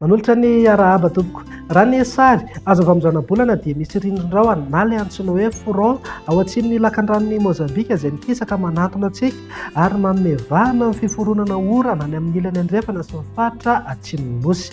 Manolotra ny arahaba tompoko. Raha ny sary azo avy amin'izao bolana dia misy rindrin-drahona na ilay antsoina hoe front ao atsimon'ny lakandranon'i Mozambika izay mikisaka manatona antsika ary manome vahana ny fiforonana orana any amin'ny ilany andrefana sy ny faritra atsimon'ny nosy.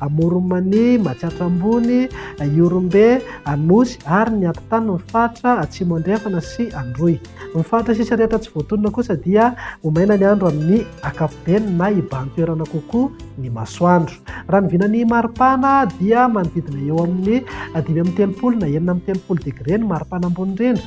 Amoron'i-Mania, Matsiatra Ambony, Ihorombe, Anosy ary ny atitany ny faritra Atsimo Andrefana sy Androy. Ny faritra sisa rehetra tsy voatonona kosa dia omena ny andro amin'ny ankapobeny na hibahan-toerana kokoa ny masoandro. Raha ny vinan'ny maripana dia manodidina eo amin'ny dimy amby telopolo na enina amby telopolo degre ny maripana ambony indrindra.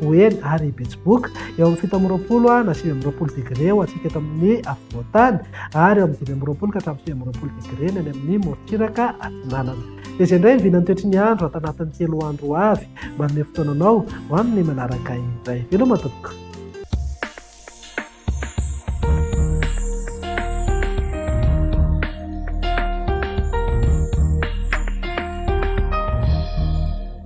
ho ela ary hibetsiboka. Eo amin'ny fito amby roapolo na sivy amby roapolo degre ho antsika eto amin'ny afovoan-tany ary eo amin'ny dimy amby roapolo ka hatramin'ny sivy amby roapolo degre ny any amin'ny morontsiraka atsinanana. Dia izay indray vinan'ny toetry ny andro ato anatin'ny telo andro ho avy. Manome fotoana anao ho amin'ny manaraka indray. Veloma tompoko.